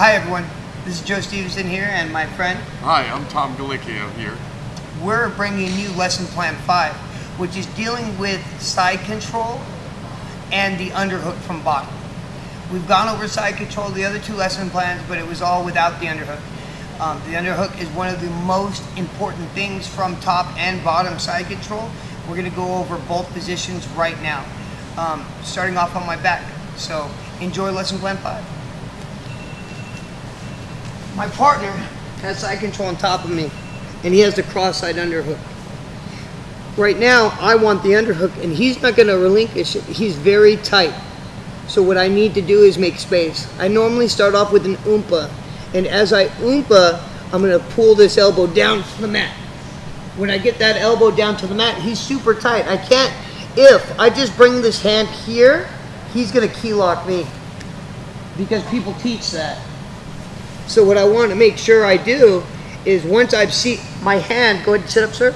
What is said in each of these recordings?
Hi everyone, this is Joe Stevenson here and my friend. Hi, I'm Tom Galicchio here. We're bringing you Lesson Plan 5, which is dealing with side control and the underhook from bottom. We've gone over side control, the other two lesson plans, but it was all without the underhook. Um, the underhook is one of the most important things from top and bottom side control. We're going to go over both positions right now, um, starting off on my back. So enjoy Lesson Plan 5. My partner has side control on top of me, and he has the cross-side underhook. Right now, I want the underhook, and he's not going to relinquish it. He's very tight. So what I need to do is make space. I normally start off with an oompa, and as I oompa, I'm going to pull this elbow down to the mat. When I get that elbow down to the mat, he's super tight. I can't, if I just bring this hand here, he's going to key lock me because people teach that. So what I want to make sure I do is once I've see my hand, go ahead and sit up, sir.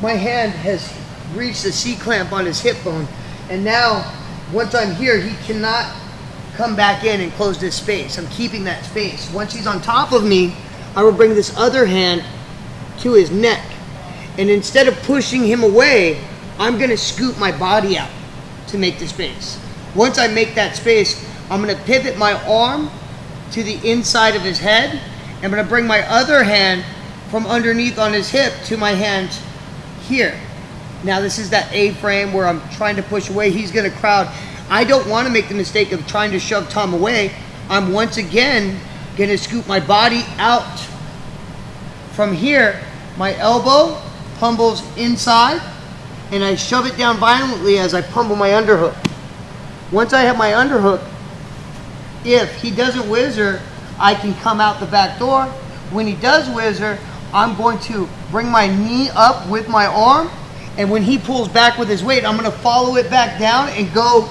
My hand has reached the C clamp on his hip bone, and now once I'm here, he cannot come back in and close this space. I'm keeping that space. Once he's on top of me, I will bring this other hand to his neck, and instead of pushing him away, I'm going to scoot my body out to make the space. Once I make that space, I'm going to pivot my arm to the inside of his head. I'm going to bring my other hand from underneath on his hip to my hand here. Now this is that A-frame where I'm trying to push away. He's going to crowd. I don't want to make the mistake of trying to shove Tom away. I'm once again going to scoop my body out from here. My elbow pummels inside and I shove it down violently as I pummel my underhook. Once I have my underhook, if he doesn't whizzer, I can come out the back door. When he does whizzer, I'm going to bring my knee up with my arm, and when he pulls back with his weight, I'm going to follow it back down and go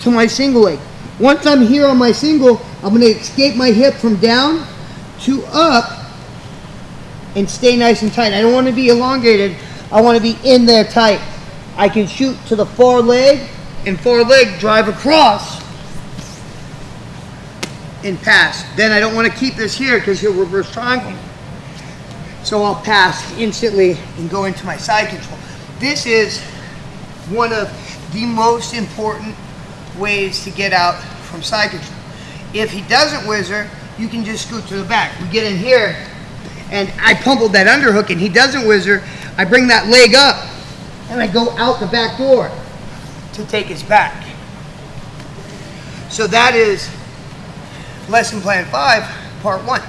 to my single leg. Once I'm here on my single, I'm going to escape my hip from down to up and stay nice and tight. I don't want to be elongated. I want to be in there tight. I can shoot to the far leg and far leg drive across and pass. Then I don't want to keep this here because he'll reverse triangle. So I'll pass instantly and go into my side control. This is one of the most important ways to get out from side control. If he doesn't whizzer, you can just scoot to the back. We get in here and I pummeled that underhook and he doesn't whizzer. I bring that leg up and I go out the back door to take his back. So that is lesson plan five, part one.